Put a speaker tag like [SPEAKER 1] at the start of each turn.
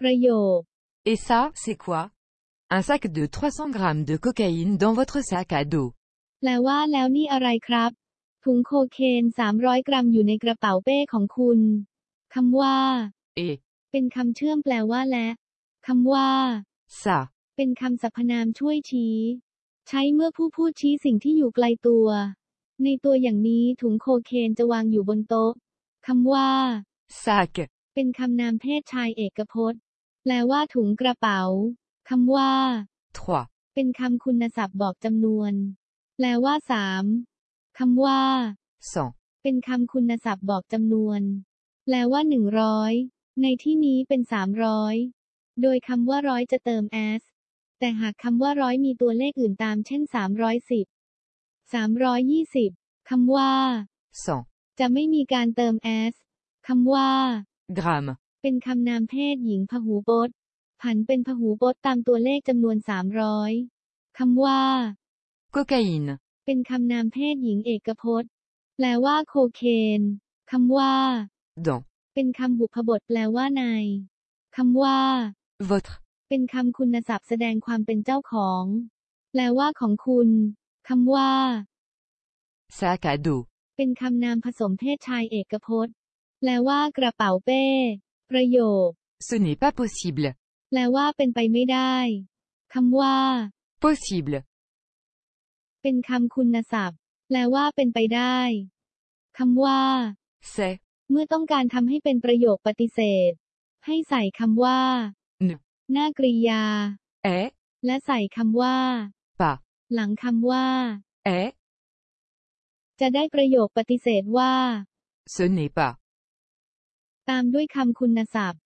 [SPEAKER 1] ประโยค
[SPEAKER 2] Et ça, c'est quoi Un sac de 300 grammes de cocaïne dans votre sac à dos.
[SPEAKER 1] แปลว่าแล้วนี่อะไรครับ ถุงโคเคน 300 กรัมอยู่ในกระเป๋าเป้ของคุณ คำว่า
[SPEAKER 2] Et
[SPEAKER 1] เป็นคำเชื่อมแปลว่าและ คำว่า
[SPEAKER 2] ça,
[SPEAKER 1] เป็นคำสรรพนามช่วยชี้ ใช้เมื่อผู้พูดชี้สิ่งที่อยู่ไกลตัว ในตัวอย่างนี้ถุงโคเคนจะวางอยู่บนโต๊ะ คำว่า
[SPEAKER 2] sac,
[SPEAKER 1] เป็นคำนามเพศชายเอกพจน์ แปลว่าถุงกระเป๋า คำว่า
[SPEAKER 2] 3,
[SPEAKER 1] เป็นคำคุณศัพท์บอกจำนวน แปลว่าสามคำว่า
[SPEAKER 2] 100,
[SPEAKER 1] เป็นคำคุณศัพท์บอกจำนวน แปลว่าหนึ่งร้อย ในที่นี้เป็นสามร้อย โดยคำว่าร้อยจะเติม s แต่หากคำว่าร้อยมีตัวเลขอื่นตาม เช่นสามร้อยสิบ สามร้อยยี่สิบคำว่า
[SPEAKER 2] 100,
[SPEAKER 1] จะไม่มีการเติม s คำว่า
[SPEAKER 2] grammes,
[SPEAKER 1] เป็นคำนามเพศหญิงพหูพจน์ ผันเป็นพหูพจน์ตามตัวเลขจำนวนสามร้อยคำว่า
[SPEAKER 2] cocaïne,
[SPEAKER 1] เป็นคำนามเพศหญิงเอกพจน์ แปลว่าโคเคนคำว่า
[SPEAKER 2] dans,
[SPEAKER 1] เป็นคำบุพบทแปลว่าในคำว่า
[SPEAKER 2] votre,
[SPEAKER 1] เป็นคำคุณศัพท์แสดงความเป็นเจ้าของ แปลว่าของคุณคำว่า
[SPEAKER 2] sac à dos,
[SPEAKER 1] เป็นคำนามผสมเพศชายเอกพจน์ แปลว่ากระเป๋าเป้ ประโยค
[SPEAKER 2] ce n'est pas possible,
[SPEAKER 1] แปลว่าเป็นไปไม่ได้คำว่า
[SPEAKER 2] possible,
[SPEAKER 1] เป็นคำคุณศัพท์ แปลว่าเป็นไปได้คำว่า
[SPEAKER 2] c'est,
[SPEAKER 1] เมื่อต้องการทำให้เป็นประโยคปฏิเสธ ให้ใส่คำว่า
[SPEAKER 2] ne,
[SPEAKER 1] หน้ากริยา
[SPEAKER 2] est,
[SPEAKER 1] และใส่คำว่า
[SPEAKER 2] pas,
[SPEAKER 1] หลังคำว่า
[SPEAKER 2] est,
[SPEAKER 1] จะได้ประโยคปฏิเสธว่า
[SPEAKER 2] ce n'est pas,
[SPEAKER 1] ตามด้วยคำคุณศัพท์